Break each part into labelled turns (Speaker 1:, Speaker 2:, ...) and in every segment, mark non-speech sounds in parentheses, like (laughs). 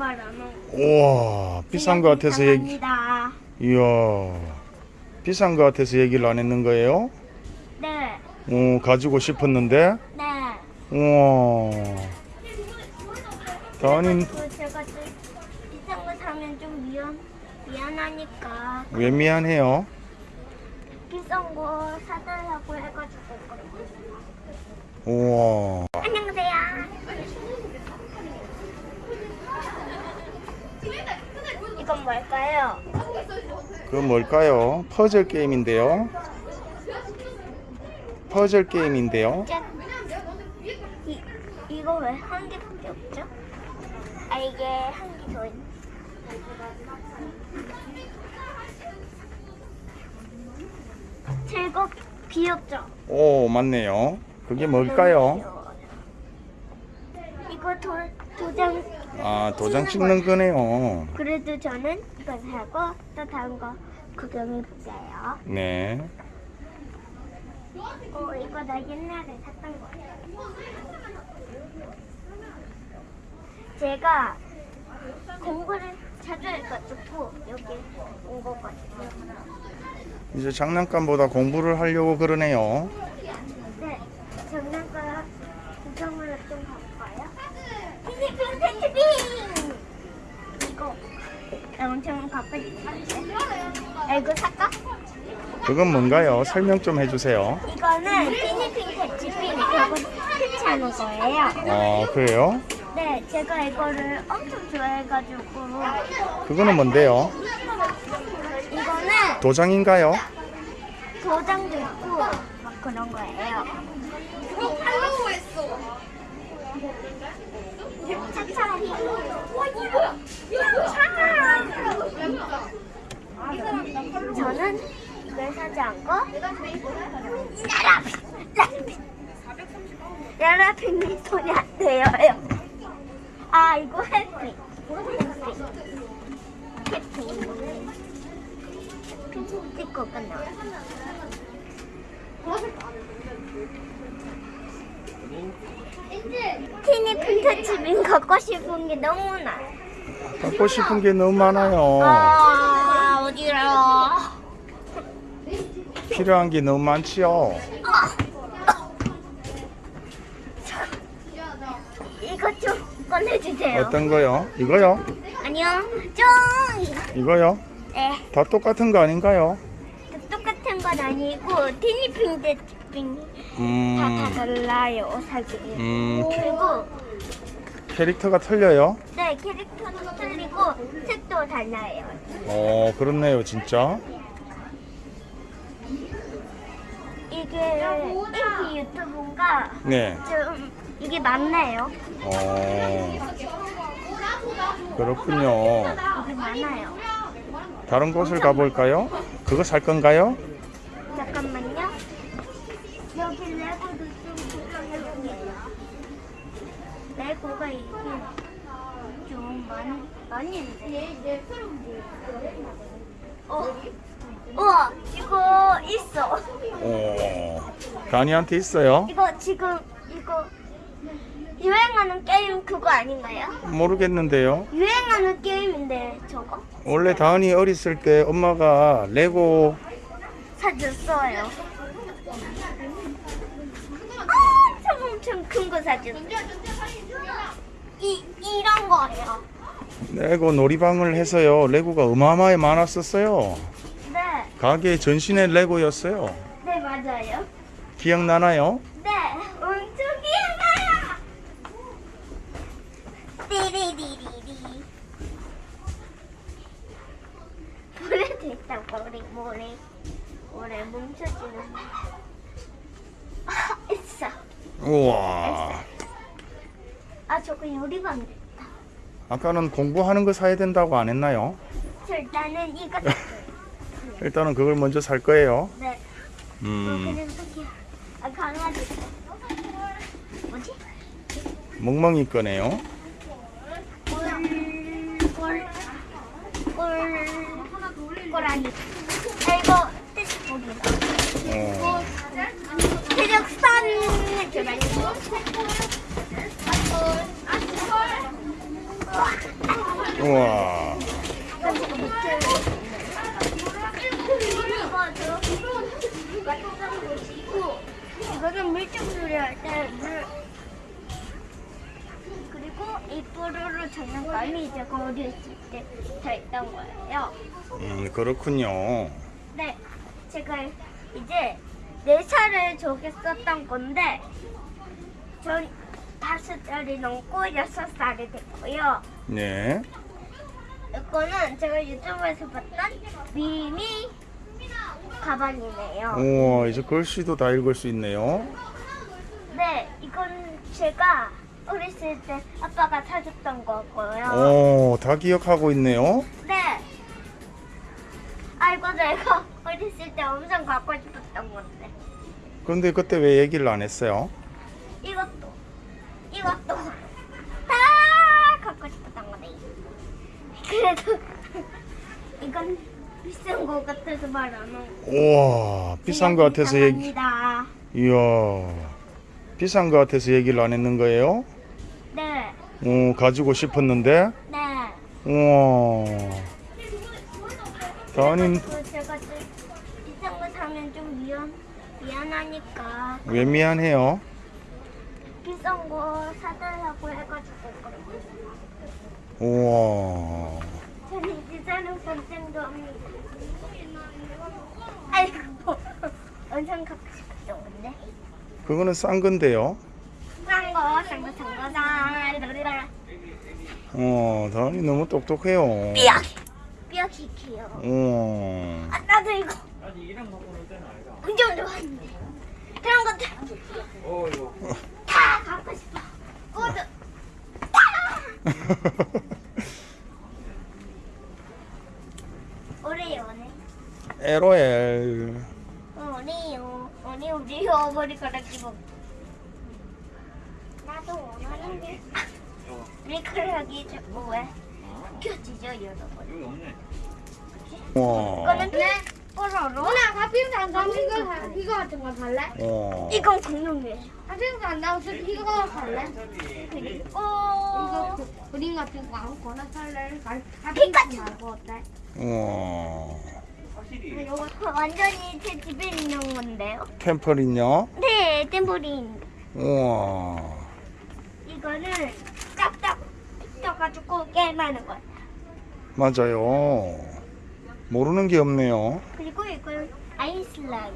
Speaker 1: 안.
Speaker 2: 우와 비싼 거 같아서 얘기. 이야 비싼 거 같아서 얘기를 안 했는 거예요?
Speaker 1: 네.
Speaker 2: 어 가지고 싶었는데
Speaker 1: 네.
Speaker 2: 우와 다은이
Speaker 1: 그 제가 좀 비싼 거 사면 좀 미안 미안하니까
Speaker 2: 왜 미안해요?
Speaker 1: 비싼 거 사달라고 해가지고
Speaker 2: 우와
Speaker 1: 안녕하세요. 이 건 뭘까요?
Speaker 2: 그 뭘까요? 퍼즐 게임인데요 퍼즐 게임인데요.
Speaker 1: 이 이거 왜 한 개밖에 없죠? 아 이게 한 개 더 있. 제거 귀엽죠?
Speaker 2: 오 맞네요 그게 뭘까요?
Speaker 1: 이거 도, 도장
Speaker 2: 아 도장 찍는 거네요
Speaker 1: 그래도 저는 이거 사고 또 다른 거 구경해 볼게요.
Speaker 2: 네
Speaker 1: 어 이거 나 옛날에 샀던 거예요. 제가 공부를 자주 해가지고 여기 온 거거든요.
Speaker 2: 이제 장난감보다 공부를 하려고 그러네요
Speaker 1: 네, 장난감 구경을 좀 가볼까요? 티니핑 텐트빙! 이거 엄청 아, 이거 살까?
Speaker 2: 그건 뭔가요? 설명 좀 해주세요
Speaker 1: 이거는 텐트빙 이거 설치하는 거예요
Speaker 2: 어 그래요?
Speaker 1: 네, 제가 이거를 엄청 좋아해가지고
Speaker 2: 그거는 뭔데요?
Speaker 1: 이거는
Speaker 2: 도장인가요?
Speaker 1: 도장도 있고 막 그런 거예요
Speaker 3: 하려고 했어.
Speaker 1: 차차리 저는 이걸 사지 않고 야라핑이 손이 안 돼요. 아 이거 해피. 해피. 해피 스티커가 나와. 티니 핀터칩인 갖고 싶은 게 너무 많아.
Speaker 2: 갖고 싶은 게 너무 많아요
Speaker 1: 아 어디로?
Speaker 2: 필요한 게 너무 많지요
Speaker 1: 이거 좀 꺼내주세요.
Speaker 2: 어떤 거요? 이거요?
Speaker 1: 안녕. 쫑.
Speaker 2: 이거요?
Speaker 1: 네.
Speaker 2: 다 똑같은 거 아닌가요?
Speaker 1: 똑같은 건 아니고 티니핑 대핑 다
Speaker 2: 음,
Speaker 1: 달라요 사실.
Speaker 2: 음
Speaker 1: 그리고
Speaker 2: 캐릭터가 틀려요?
Speaker 1: 네 캐릭터도 틀리고 색도 달라요.
Speaker 2: 어 그렇네요 진짜
Speaker 1: 이게 인기 유튜브가
Speaker 2: 네
Speaker 1: 좀 이게 맞나요?
Speaker 2: 어, 그렇군요
Speaker 1: 이게 많아요.
Speaker 2: 다른 곳을 가볼까요? 그거 살 건가요?
Speaker 1: 잠깐만요. 여기 레고도 좀 구경해볼게요. 레고가 이게 좀 많이 많이 있는데. 어, 우와 이거 있어.
Speaker 2: 오, 다니한테 있어요?
Speaker 1: 이거 지금 이거 유행하는 게임 그거 아닌가요?
Speaker 2: 모르겠는데요
Speaker 1: 유행하는 게임인데 저거
Speaker 2: 원래 다은이 어렸을 때 엄마가 레고
Speaker 1: 사줬어요. 아, 엄청 엄청 큰 거 사줬어요. 이 이런 거예요.
Speaker 2: 레고 놀이방을 해서요 레고가 어마어마하게 많았었어요
Speaker 1: 네,
Speaker 2: 가게 전신에 레고였어요
Speaker 1: 네 맞아요.
Speaker 2: 기억나나요?
Speaker 1: 네, 엄청 귀여워요. 띠리리리리. 모래 됐다 모래 모래 모래 뭉쳐지는. 아 있어.
Speaker 2: 우와
Speaker 1: 아 저거 요리방 됐다.
Speaker 2: 아까는 공부하는 거 사야 된다고 안 했나요?
Speaker 1: 저 일단은 이거.
Speaker 2: 일단은 그걸 먼저 살 거예요
Speaker 1: 네.
Speaker 2: 음
Speaker 1: 아 강아지. 뭐지?
Speaker 2: 멍멍이 거네요.
Speaker 1: 아 이거 뜻 보기다.
Speaker 2: 어. 우와.
Speaker 1: 밑에 이거 저 곳이고 이거는 물총놀이 할때 물. 그리고 이 뽀로로 장난감이 제가 어렸을 때 달던 거예요.
Speaker 2: 음, 그렇군요.
Speaker 1: 네, 제가 이제 네 살을 저기 썼던 건데 전 다섯 살이 넘고 여섯 살이 됐고요.
Speaker 2: 네.
Speaker 1: 이거는 제가 유튜브에서 봤던 미미 가방이네요.
Speaker 2: 우와, 이제 글씨도 다 읽을 수 있네요.
Speaker 1: 네, 이건 제가 어렸을 때 아빠가 사줬던 거고요.
Speaker 2: 오, 다 기억하고 있네요.
Speaker 1: 네. 아이고 내가 (laughs) 어렸을 때 엄청 갖고 싶었던 건데
Speaker 2: 그런데 그때 왜 얘기를 안 했어요?
Speaker 1: 이것도 이것도 다 갖고 싶었던 거네. 그래도 (laughs) 이건 비싼 거 같아서 말 안 하고.
Speaker 2: 우와, 비싼 거 같아서 얘기. 이야, 비싼 거 같아서 얘기를 안 했는 거예요?
Speaker 1: 네,
Speaker 2: 오, 가지고 싶었는데?
Speaker 1: 네.
Speaker 2: 우와. 다은이
Speaker 1: 그래가지고 제가 좀 비싼 거 사면 좀 미안 미안하니까
Speaker 2: 왜 미안해요?
Speaker 1: 비싼 거 사달라고 해가지고.
Speaker 2: 우와.
Speaker 1: 비싼 선생도 합니다. 아이고 엄청 갖고 싶었던 건데.
Speaker 2: 그거는 싼 건데요.
Speaker 1: 싼 거, 싼 거, 싼 거, 싼 거.
Speaker 2: 어, 다은이 너무 똑똑해요.
Speaker 1: 삐약. 삐약 시키요.
Speaker 2: 우와.
Speaker 1: 아, 나도 이거. 운전 좋아하는데. 그런 것들 다 갖고 싶어. (laughs) 모두 (laughs) 다. 오래요, 오래.
Speaker 2: LOL.
Speaker 1: 오래요. 오래, 오래요. 머리카락 집어. 나도 원하는데. 머리카락이 자꾸 왜 껴지죠, 여러분?
Speaker 2: 우와.
Speaker 1: 이거는 뽀로로.
Speaker 3: 누나 안 사면 이거 같은 거 살래?
Speaker 2: 우와.
Speaker 1: 이건 공룡이에요.
Speaker 3: 안 나와서 이거 살래?
Speaker 1: 그리고
Speaker 3: 이거 그- 그림 같은 거 아무거나 살래? 말-
Speaker 1: 피카츄.
Speaker 3: 팥빙수 말고 어때?
Speaker 2: 우와.
Speaker 1: 이거 완전히 제 집에 있는 건데요.
Speaker 2: 템퍼린요?
Speaker 1: 네, 템버린.
Speaker 2: 우와.
Speaker 1: 이거는 짝짝 펴가지고 게임하는 거예요.
Speaker 2: 맞아요. 모르는 게 없네요.
Speaker 1: 그리고 이건 아이슬라임.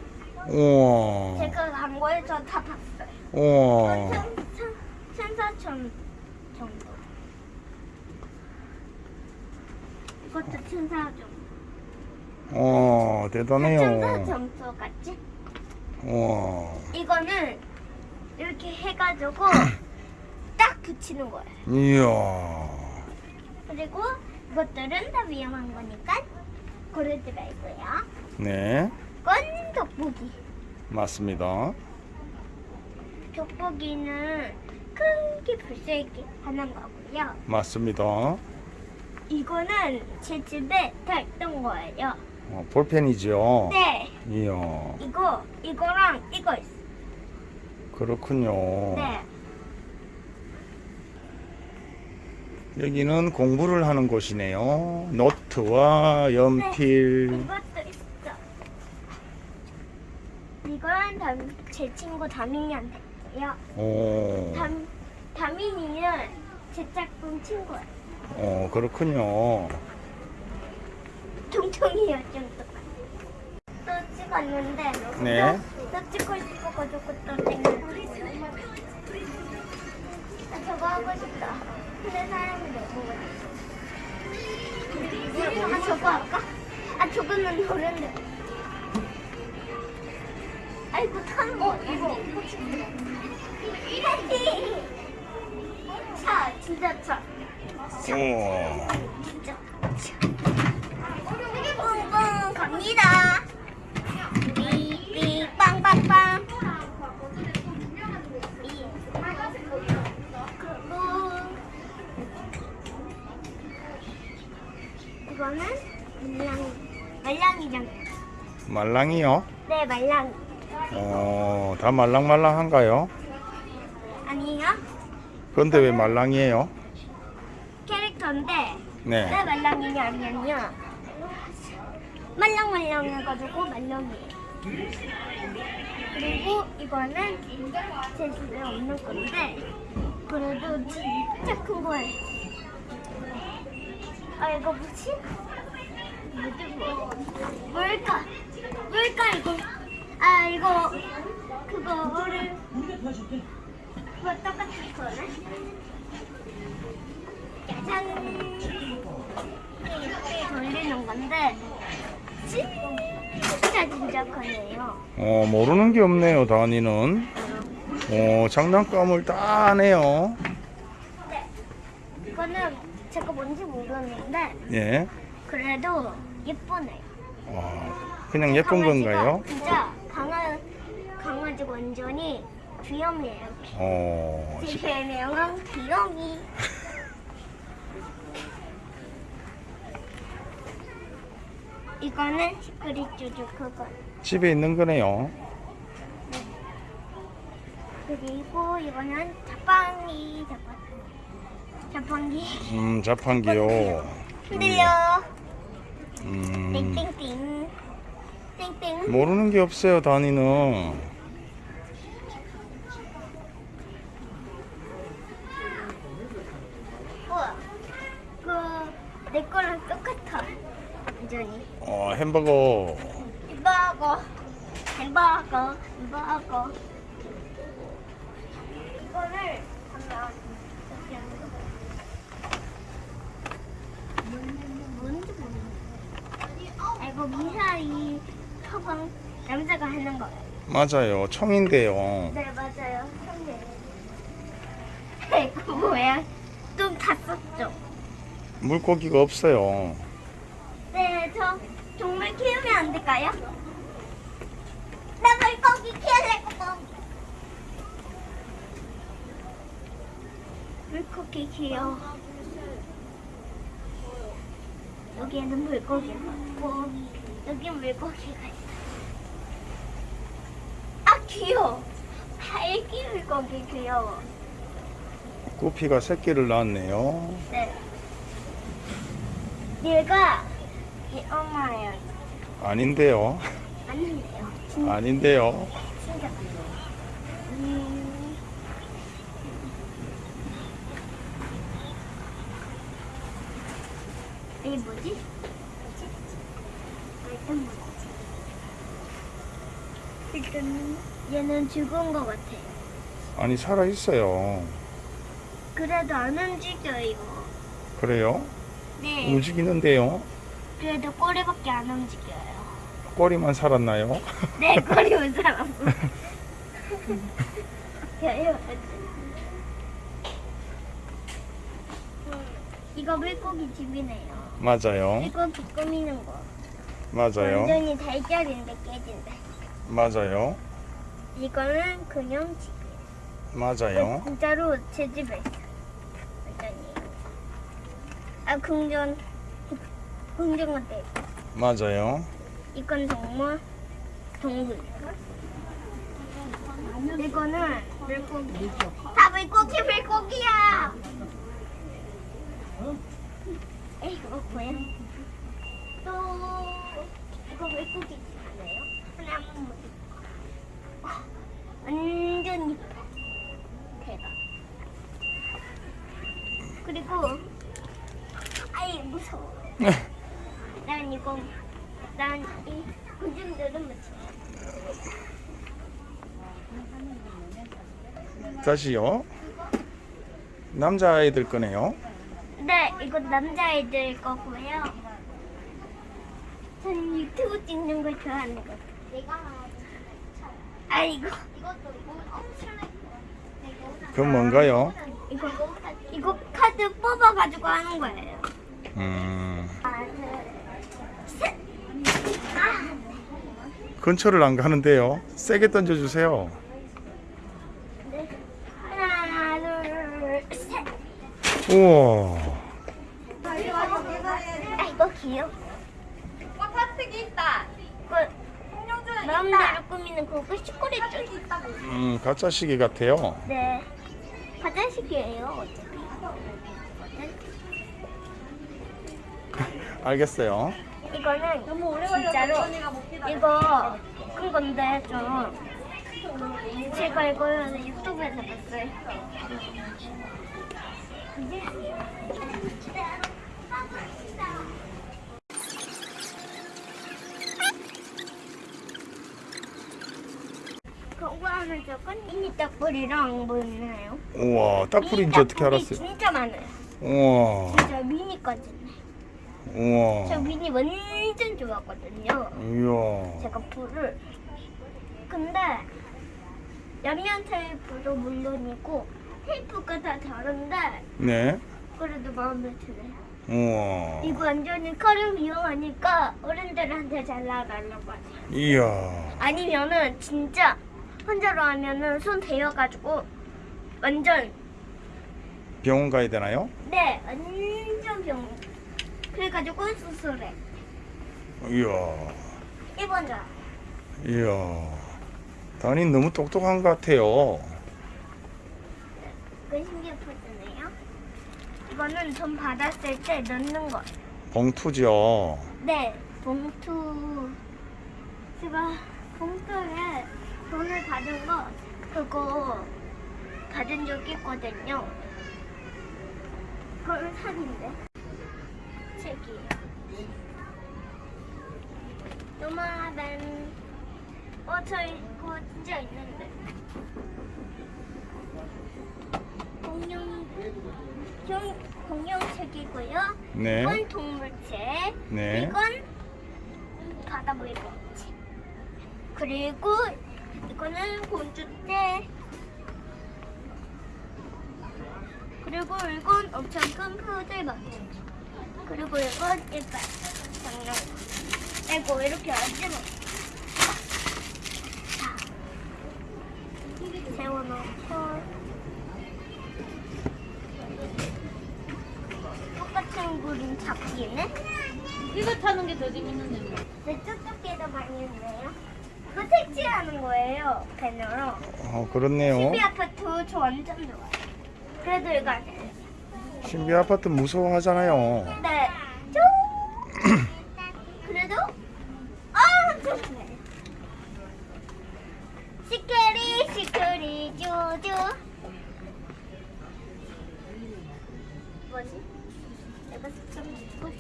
Speaker 2: 우와.
Speaker 1: 제가 광고에서 다 봤어요.
Speaker 2: 우와.
Speaker 1: 천, 천, 천사천 정도. 이것도 천사 정도.
Speaker 2: 어, 대단해요.
Speaker 1: 점수 같지?
Speaker 2: 우와.
Speaker 1: 이거는 이렇게 해가지고 (clears throat) 딱 붙이는 거예요.
Speaker 2: 이야.
Speaker 1: 그리고 이것들은 다 위험한 거니까 고르지 말고요.
Speaker 2: 네.
Speaker 1: 이건 돋보기.
Speaker 2: 맞습니다.
Speaker 1: 돋보기는 크게 불세게 하는 거고요.
Speaker 2: 맞습니다.
Speaker 1: 이거는 제 집에 다 있던 거예요.
Speaker 2: 어, 볼펜이죠?
Speaker 1: 네,
Speaker 2: 이야.
Speaker 1: 이거 이거랑 이거 있어.
Speaker 2: 그렇군요.
Speaker 1: 네,
Speaker 2: 여기는 공부를 하는 곳이네요. 노트와 연필.
Speaker 1: 이것도 있어. 이건 담, 제 친구 다민이한테요.
Speaker 2: 오.
Speaker 1: 담, 다민이는 제 짝꿍 친구예요.
Speaker 2: 어, 그렇군요.
Speaker 1: 통통이요 좀 똑같아. 또 찍었는데
Speaker 2: 네.
Speaker 1: 또, 또 찍고 싶어가지고 또 찍는 나 저거 하고 싶다. 근데 사람이 너무 많아. 아 저거 할까? 아 저거는 노랜데. 아이고 타는 거 이거 이거 (laughs) 차 진짜 차
Speaker 2: 우와.
Speaker 1: 진짜
Speaker 2: 말랑이요?
Speaker 1: 네 말랑이
Speaker 2: 어, 다 말랑말랑한가요?
Speaker 1: 아니에요
Speaker 2: 그런데 왜 말랑이에요?
Speaker 1: 캐릭터인데
Speaker 2: 네.
Speaker 1: 왜 말랑이냐면요. 말랑말랑해가지고 말랑이에요. 그리고 이거는 제 집에 없는 건데 그래도 진짜 큰 거예요. 아 이거 뭐지? 뭐지 뭐? 뭘까? 뭘까 이거? 아 이거 그거를 그거 똑같은 거네. 짜잔. 이렇게 돌리는 건데 진짜 진짜 커요.
Speaker 2: 어, 모르는 게 없네요, 다니는. 어, 장난감을 다 하네요.
Speaker 1: 이거는 제가 뭔지 모르는데
Speaker 2: 예.
Speaker 1: 그래도 예쁘네요.
Speaker 2: 어, 그냥 예쁜 건가요?
Speaker 1: 진짜 강아 강아지 완전히 귀염이에요.
Speaker 2: 어,
Speaker 1: 제 별명은 귀염이. 이거는 시크릿 쭈쭈 그거.
Speaker 2: 집에 있는 거네요.
Speaker 1: 그리고 이거는 자판기 자판 자판기
Speaker 2: 음, 자판기요.
Speaker 1: 흔들려
Speaker 2: 음,
Speaker 1: 땡땡땡 땡땡.
Speaker 2: 모르는 게 없어요, 다니는.
Speaker 1: 우와 그내 거랑 똑같아 완전히
Speaker 2: 어, 햄버거.
Speaker 1: 햄버거. 햄버거 햄버거. 이거를 하면 어떻게 하는 거야? 뭔지 모르겠어. 아, 이거 미사일 처방 남자가 하는 거예요
Speaker 2: 맞아요. 총인데요.
Speaker 1: 네 맞아요 선배 이거 뭐야 좀다 썼죠
Speaker 2: 물고기가 없어요.
Speaker 1: 네 저 동물 키우면 안 될까요? 나 물고기 키울래 물고기 물고기 귀여워 여기에는 물고기가 있고 여기 물고기가 귀여워 딸기 물고기 귀여워
Speaker 2: 구피가 새끼를 낳았네요.
Speaker 1: 네 얘가 이 엄마예요
Speaker 2: 아닌데요.
Speaker 1: 아닌데요 진짜
Speaker 2: 아닌데요.
Speaker 1: 진짜 음. 이게 뭐지? 뭐지? 아, 일단 뭐지? 일단 얘는 죽은 것 같아요.
Speaker 2: 아니, 살아있어요.
Speaker 1: 그래도 안 움직여요.
Speaker 2: 그래요?
Speaker 1: 네.
Speaker 2: 움직이는데요.
Speaker 1: 그래도 꼬리밖에 안 움직여요.
Speaker 2: 꼬리만 살았나요? (laughs)
Speaker 1: 네, 꼬리만 (laughs) 살았어. 음, 이거 물고기 집이네요.
Speaker 2: 맞아요.
Speaker 1: 이거 꾸미는 거.
Speaker 2: 맞아요.
Speaker 1: 완전히 달걀인데 깨진대.
Speaker 2: 맞아요.
Speaker 1: 이거는 그냥 집.
Speaker 2: 맞아요.
Speaker 1: 진짜로 제 집에 있어. 완전히. 아 궁전 궁전 같아.
Speaker 2: 맞아요.
Speaker 1: 이건 동물 동물. 이거는 물고기. 다 물고기 물고기야. 에이 이거 뭐야? 또 이거 물고기 아니에요? 하나 한번 보자. 완전 이뻐. 대박. 아이 무서워. (laughs) 난 이거 난이 군중들은 무서워.
Speaker 2: 다시요. 남자아이들 거네요.
Speaker 1: 네, 이거 남자애들 거고요. 저는 유튜브 찍는 걸 좋아하는 거. 내가 아 이거
Speaker 2: 그건 뭔가요?
Speaker 1: 이거 이거 카드 뽑아가지고 하는 거예요.
Speaker 2: 음,
Speaker 1: 하나, 둘, 셋. 아,
Speaker 2: 근처를 안 가는데요. 세게 던져주세요.
Speaker 1: 네. 하나, 둘, 셋.
Speaker 2: 우와.
Speaker 1: 아 이거 귀여워.
Speaker 3: 파트기 있다.
Speaker 1: 그 마음대로 꾸미는 그거 시크릿 줄.
Speaker 2: 음, 가짜 시계 같아요.
Speaker 1: 네. 화장실이에요.
Speaker 2: 알겠어요.
Speaker 1: 이거는
Speaker 3: 너무 오래
Speaker 1: 진짜로. 이거 큰 건데 좀 제가 이거 유튜브에서 봤어요. 그거는 저건 미니 딱불이랑 뭐 있나요?
Speaker 2: 우와, 딱불인지
Speaker 1: 미니
Speaker 2: 어떻게 알았어요?
Speaker 1: 진짜 많아요.
Speaker 2: 우와,
Speaker 1: 진짜 미니까지. 저
Speaker 2: 우와,
Speaker 1: 미니 완전 좋아하거든요.
Speaker 2: 이야.
Speaker 1: 제가 불을 근데 양면 테이프도 물론이고 테이프가 다 다른데
Speaker 2: 네,
Speaker 1: 그래도 마음에 드네요.
Speaker 2: 우와,
Speaker 1: 이거 완전히 칼을 이용하니까 어른들한테 잘 나가려고 하죠.
Speaker 2: 이야.
Speaker 1: 아니면은 진짜 혼자로 하면은 손 대여가지고 완전
Speaker 2: 병원 가야 되나요?
Speaker 1: 네 완전 병. 그래가지고 수술해.
Speaker 2: 이야,
Speaker 1: 이번 자.
Speaker 2: 이야. 다니 너무 똑똑한 것 같아요.
Speaker 1: 그 포즈네요. 이거는 돈 받았을 때 넣는 거.
Speaker 2: 봉투죠.
Speaker 1: 네, 봉투. 제가 봉투에 돈을 받은 거 그거 받은 적 있거든요. 그걸 사진데 책이에요. 요만한 어, 저 이거 진짜 있는데. 공룡 공, 공룡책이고요.
Speaker 2: 네,
Speaker 1: 이건 동물책.
Speaker 2: 네.
Speaker 1: 이건 바다 물고기. 그리고 이거는 곤주대. 그리고 이건 엄청 큰 푸들 맞춤. 그리고 이건 이빨 장난감. 아이고 이렇게 얹어놓. 자, 세워놓고 똑같은 그림 잡기는.
Speaker 3: 이거 타는 게 더 재밌는데 뭐.
Speaker 1: 네, 쪽쪽기도 많이 있네요. 이거 택지하는 거예요, 배너로.
Speaker 2: 어, 그렇네요.
Speaker 1: 신비 아파트 저 완전 좋아요. 그래도 이거 안 해요.
Speaker 2: 신비 아파트 무서워하잖아요.
Speaker 1: 네. 좀. 그래도 아, 좋네. 시크리 쭈쭈. 뭐지? 내가 좀 듣고?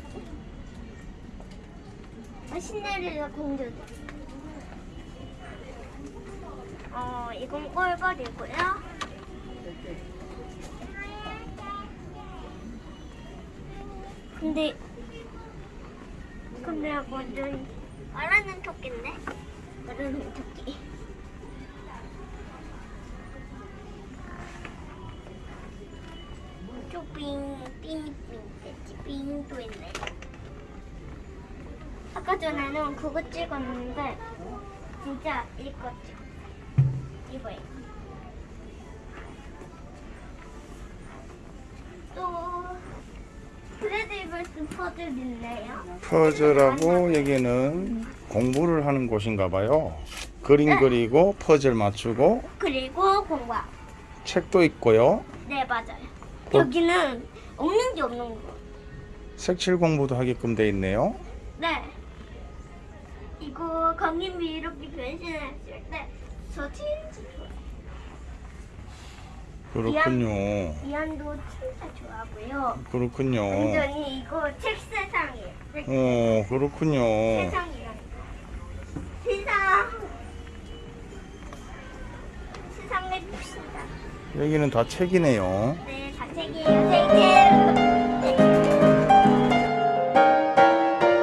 Speaker 1: 아, 신데렐라 공주도. 어, 이건 꼴벌이고요. 근데 근데 완전 말하는 토끼인데? 말하는 토끼. 됐지 삥도 있네. 아까 전에는 그거 찍었는데 진짜 이거 찍 이거예요. 또 브래드버스 퍼즐 있네요.
Speaker 2: 퍼즐하고 여기는 공부를 하는 곳인가 봐요. 그림
Speaker 1: 네.
Speaker 2: 그리고 퍼즐 맞추고
Speaker 1: 그리고 공과.
Speaker 2: 책도 있고요.
Speaker 1: 네 맞아요.
Speaker 2: 어?
Speaker 1: 여기는 없는 게 없는 거.
Speaker 2: 색칠 공부도 하게끔 돼 있네요.
Speaker 1: 네. 이거 강림이 이렇게 변신했을 때저 진짜 좋아요.
Speaker 2: 그렇군요.
Speaker 1: 이한도 진짜 좋아하고요.
Speaker 2: 그렇군요.
Speaker 1: 완전히 이거 책 세상이에요. 네,
Speaker 2: 어, 그렇군요.
Speaker 1: 세상이라는 거. 세상. 세상을 봅시다.
Speaker 2: 여기는 다 책이네요.
Speaker 1: 네, 다 책이에요. 책책.